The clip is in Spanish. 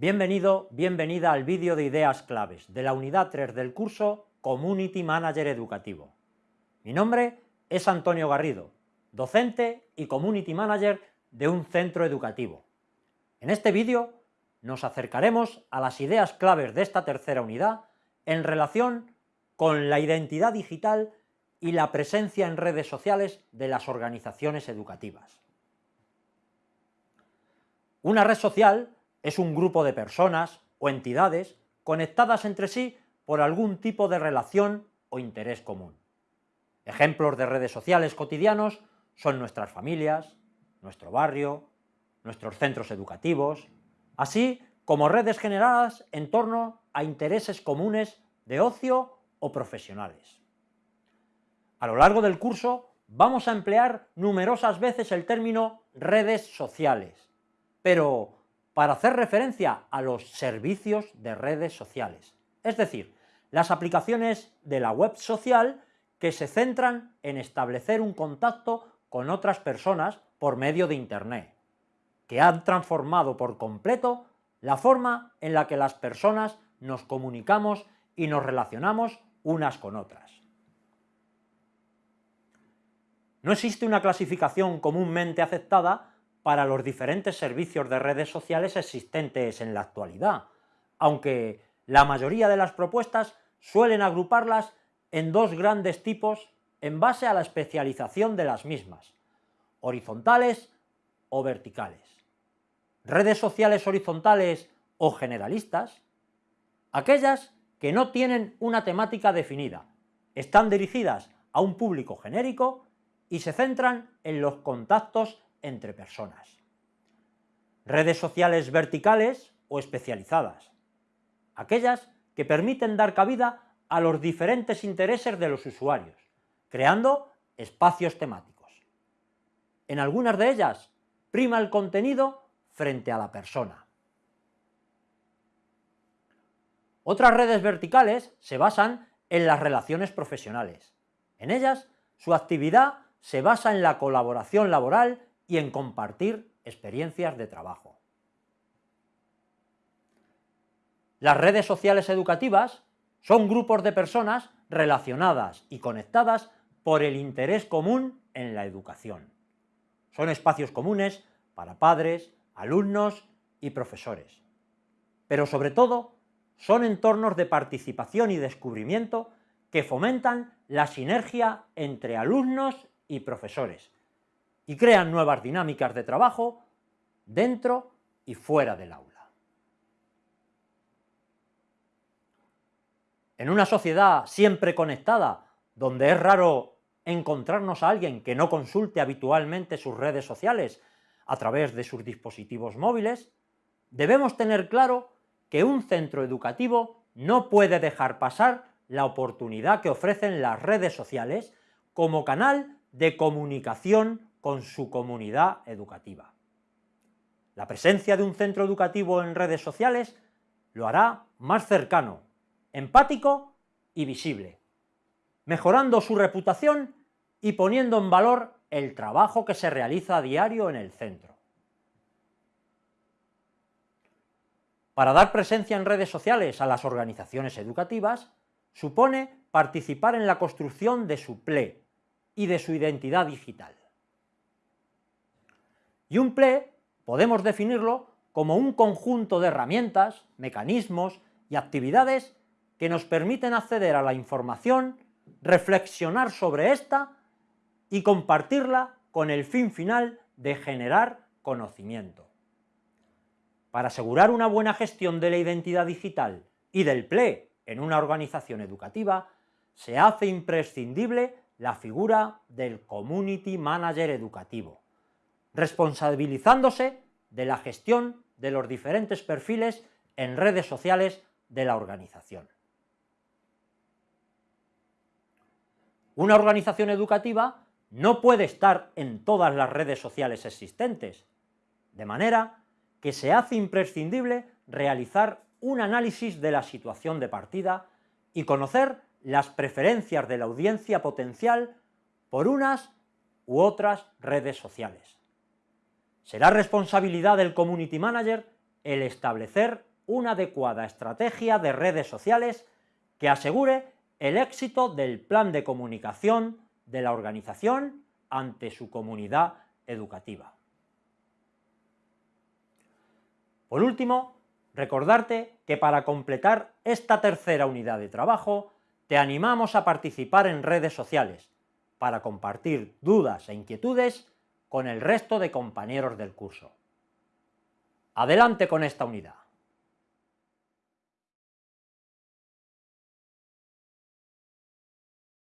Bienvenido, bienvenida al vídeo de ideas claves de la unidad 3 del curso Community Manager Educativo. Mi nombre es Antonio Garrido, docente y Community Manager de un centro educativo. En este vídeo nos acercaremos a las ideas claves de esta tercera unidad en relación con la identidad digital y la presencia en redes sociales de las organizaciones educativas. Una red social es un grupo de personas o entidades conectadas entre sí por algún tipo de relación o interés común. Ejemplos de redes sociales cotidianos son nuestras familias, nuestro barrio, nuestros centros educativos, así como redes generadas en torno a intereses comunes de ocio o profesionales. A lo largo del curso vamos a emplear numerosas veces el término redes sociales, pero para hacer referencia a los servicios de redes sociales, es decir, las aplicaciones de la web social que se centran en establecer un contacto con otras personas por medio de Internet, que han transformado por completo la forma en la que las personas nos comunicamos y nos relacionamos unas con otras. No existe una clasificación comúnmente aceptada para los diferentes servicios de redes sociales existentes en la actualidad, aunque la mayoría de las propuestas suelen agruparlas en dos grandes tipos en base a la especialización de las mismas, horizontales o verticales. Redes sociales horizontales o generalistas, aquellas que no tienen una temática definida, están dirigidas a un público genérico y se centran en los contactos entre personas. Redes sociales verticales o especializadas, aquellas que permiten dar cabida a los diferentes intereses de los usuarios, creando espacios temáticos. En algunas de ellas prima el contenido frente a la persona. Otras redes verticales se basan en las relaciones profesionales. En ellas, su actividad se basa en la colaboración laboral y en compartir experiencias de trabajo. Las redes sociales educativas son grupos de personas relacionadas y conectadas por el interés común en la educación. Son espacios comunes para padres, alumnos y profesores. Pero sobre todo, son entornos de participación y descubrimiento que fomentan la sinergia entre alumnos y profesores, y crean nuevas dinámicas de trabajo dentro y fuera del aula. En una sociedad siempre conectada, donde es raro encontrarnos a alguien que no consulte habitualmente sus redes sociales a través de sus dispositivos móviles, debemos tener claro que un centro educativo no puede dejar pasar la oportunidad que ofrecen las redes sociales como canal de comunicación con su comunidad educativa. La presencia de un centro educativo en redes sociales lo hará más cercano, empático y visible, mejorando su reputación y poniendo en valor el trabajo que se realiza a diario en el centro. Para dar presencia en redes sociales a las organizaciones educativas, supone participar en la construcción de su PLE y de su identidad digital. Y un PLE podemos definirlo como un conjunto de herramientas, mecanismos y actividades que nos permiten acceder a la información, reflexionar sobre esta y compartirla con el fin final de generar conocimiento. Para asegurar una buena gestión de la identidad digital y del PLE en una organización educativa, se hace imprescindible la figura del Community Manager educativo, responsabilizándose de la gestión de los diferentes perfiles en redes sociales de la organización. Una organización educativa no puede estar en todas las redes sociales existentes, de manera que se hace imprescindible realizar un análisis de la situación de partida y conocer las preferencias de la audiencia potencial por unas u otras redes sociales. Será responsabilidad del Community Manager el establecer una adecuada estrategia de redes sociales que asegure el éxito del plan de comunicación de la organización ante su comunidad educativa. Por último, recordarte que para completar esta tercera unidad de trabajo, te animamos a participar en redes sociales para compartir dudas e inquietudes con el resto de compañeros del curso. Adelante con esta unidad.